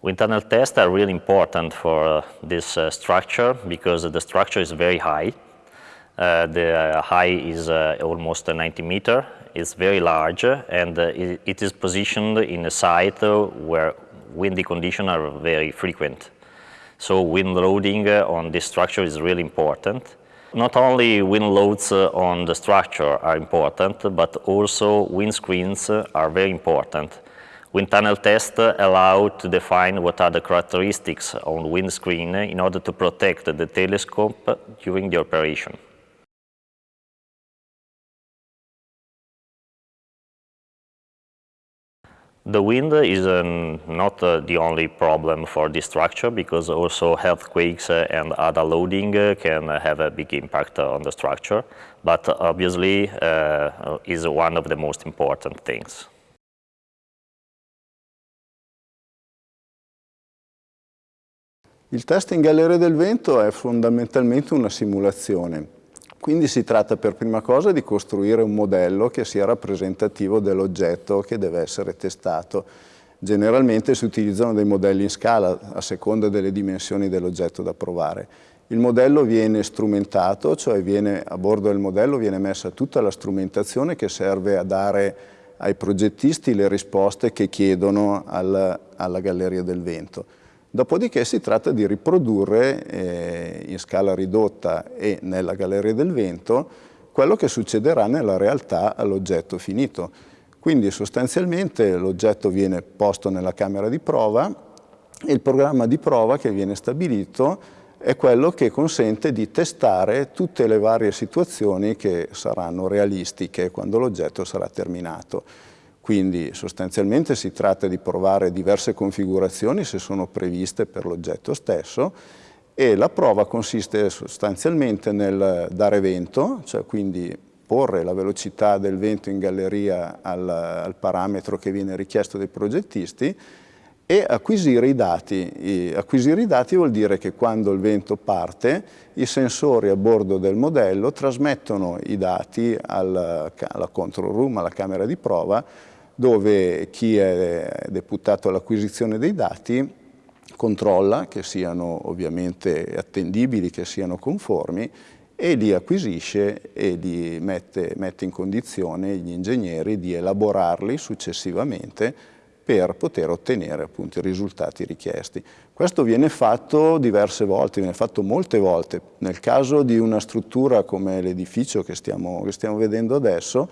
Wind tunnel tests are really important for uh, this uh, structure because the structure is very high. Uh, the height is almost 90 meter. It's very large and it, it is positioned in a site where windy conditions are very frequent. So wind loading on this structure is really important. Not only wind loads on the structure are important, but also wind screens are very important Wind tunnel tests allow to define what are the characteristics on windscreen in order to protect the telescope during the operation. The wind is um, not uh, the only problem for this structure because also earthquakes uh, and other loading uh, can have a big impact on the structure, but obviously is one of the most important things. Il test in galleria del vento è fondamentalmente una simulazione, quindi si tratta per prima cosa di costruire un modello che sia rappresentativo dell'oggetto che deve essere testato. Generalmente si utilizzano dei modelli in scala a seconda delle dimensioni dell'oggetto da provare. Il modello viene strumentato, cioè viene, a bordo del modello viene messa tutta la strumentazione che serve a dare ai progettisti le risposte che chiedono al, alla galleria del vento. Dopodiché si tratta di riprodurre eh, in scala ridotta e nella galleria del vento quello che succederà nella realtà all'oggetto finito. Quindi sostanzialmente l'oggetto viene posto nella camera di prova e il programma di prova che viene stabilito è quello che consente di testare tutte le varie situazioni che saranno realistiche quando l'oggetto sarà terminato. Quindi sostanzialmente si tratta di provare diverse configurazioni se sono previste per l'oggetto stesso e la prova consiste sostanzialmente nel dare vento, cioè quindi porre la velocità del vento in galleria al, al parametro che viene richiesto dai progettisti e acquisire i dati. E acquisire i dati vuol dire che quando il vento parte i sensori a bordo del modello trasmettono i dati al, alla control room, alla camera di prova, dove chi è deputato all'acquisizione dei dati controlla che siano ovviamente attendibili, che siano conformi e li acquisisce e li mette, mette in condizione gli ingegneri di elaborarli successivamente per poter ottenere appunto i risultati richiesti. Questo viene fatto diverse volte, viene fatto molte volte. Nel caso di una struttura come l'edificio che che stiamo vedendo adesso,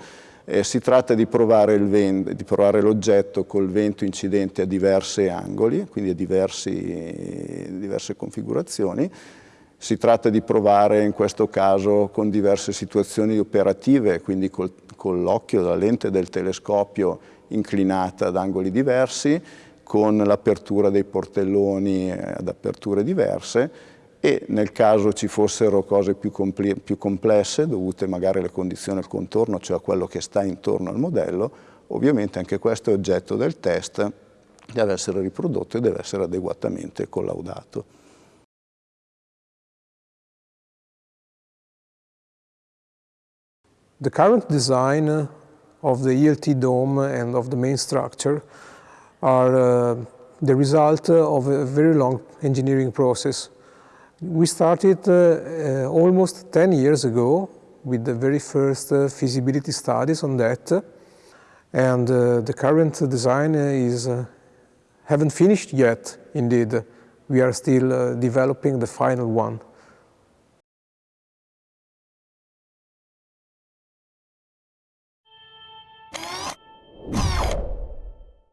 eh, si tratta di provare l'oggetto col vento incidente a diversi angoli, quindi a diversi, diverse configurazioni. Si tratta di provare in questo caso con diverse situazioni operative, quindi col, con l'occhio, la lente del telescopio inclinata ad angoli diversi, con l'apertura dei portelloni ad aperture diverse e nel caso ci fossero cose più, più complesse dovute magari alle condizioni del contorno, cioè a quello che sta intorno al modello, ovviamente anche questo è oggetto del test, deve essere riprodotto e deve essere adeguatamente collaudato. The current design of the ELT dome and of the main structure are uh, the result of a very long engineering process. We started uh, uh, almost 10 years ago with the very first uh, feasibility studies on that. And uh, the current design is uh, haven't finished yet indeed. We are still uh, developing the final one